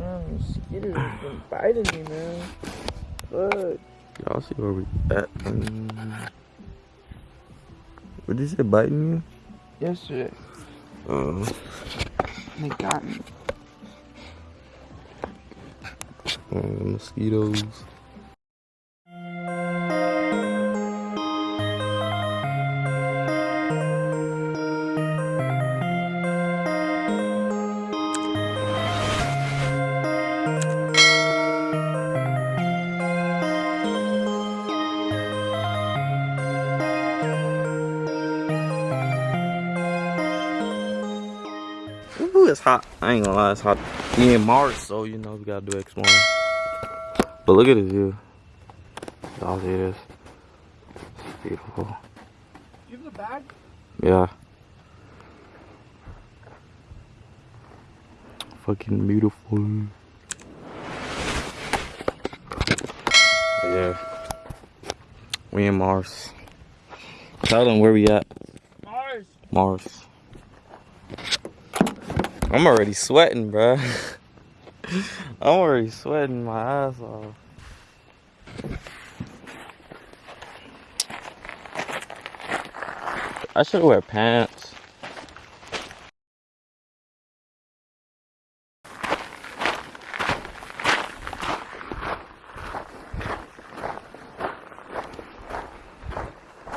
Man, mosquitoes been biting me, man. Fuck. Y'all see where we at? Um, what did you say, biting you? Yesterday, Uh, they got me. uh, mosquitoes. Ooh, it's hot. I ain't gonna lie, it's hot. We in Mars, so you know we gotta do exploring. But look at this view. Y'all see this? It's beautiful. You have the bag? Yeah. Fucking beautiful. Yeah. We in Mars. Tell them where we at. Mars. Mars. I'm already sweating, bruh. I'm already sweating my ass off. I should wear pants.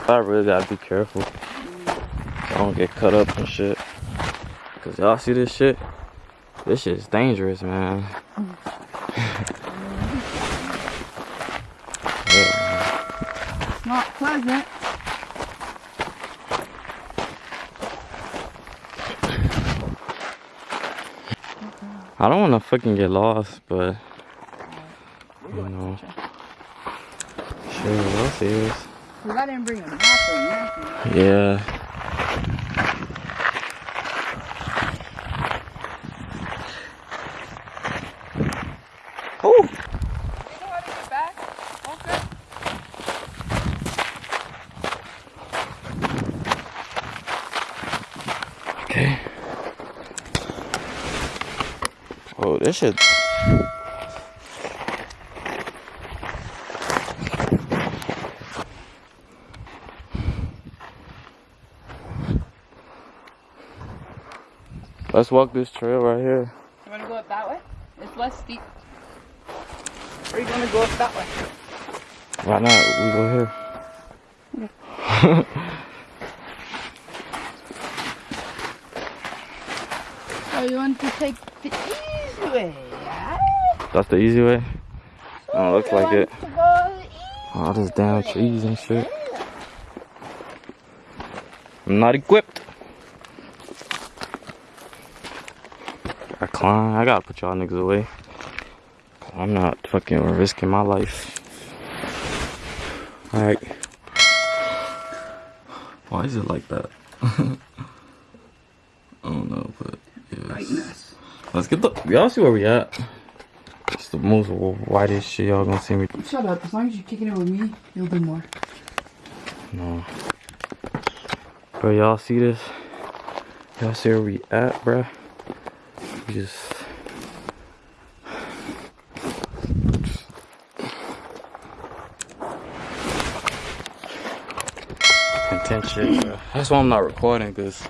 I really gotta be careful. I don't get cut up and shit. Cause y'all see this shit? This shit is dangerous, man. yeah. It's not pleasant. I don't wanna fucking get lost, but you know. Shit, we'll see this. Cause I didn't bring a map or nothing. Yeah. Oh! You know how to get back? Okay. Okay. Oh, this shit. Let's walk this trail right here. You wanna go up that way? It's less steep. Or you gonna go up that way? Why not? We go here. Oh, you want to take the easy way? That's the easy way. Oh, looks like it. to go the All oh, this damn trees and shit. I'm not equipped. I climb. I gotta put y'all niggas away. I'm not fucking risking my life. Alright. Why is it like that? I don't know, but yeah. Let's get the. Y'all see where we at? It's the most whitest shit y'all gonna see me. Shut up. As long as you're kicking it with me, you'll do more. No. Bro, y'all see this? Y'all see where we at, bruh? We just. Shit. That's why I'm not recording, cause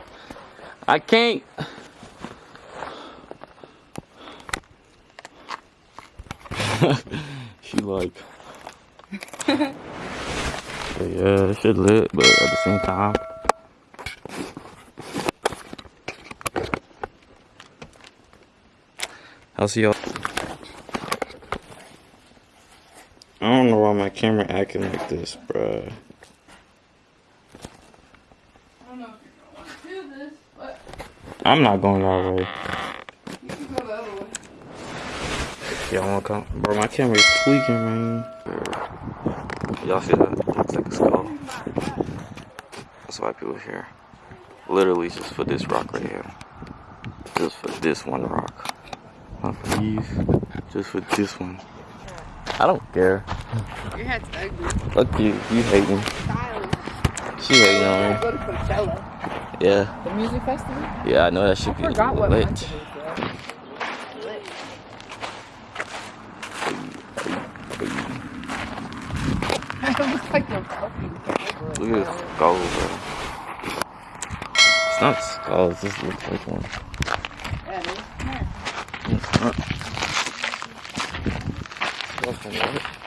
I can't. she like. Yeah, this shit lit, but at the same time. I'll see y'all. I don't know why my camera acting like this, bruh. I don't know if you're gonna want to do this, but I'm not going that way. you can go the other way. Y'all wanna come? Bro, my camera is tweaking, man. Y'all see that? It looks like a skull. That's why people here. Literally just for this rock right here. Just for this one rock. Not for these. Just for this one. I don't care. Your head's ugly. Look you, you hating. Stylish. She hating on me. I go to Yeah. The music festival? Yeah, I know that should I be forgot what lit. It like puppy. Look at this skull, bro. It's not skulls, this looks like one. Yeah, it's not. It's not.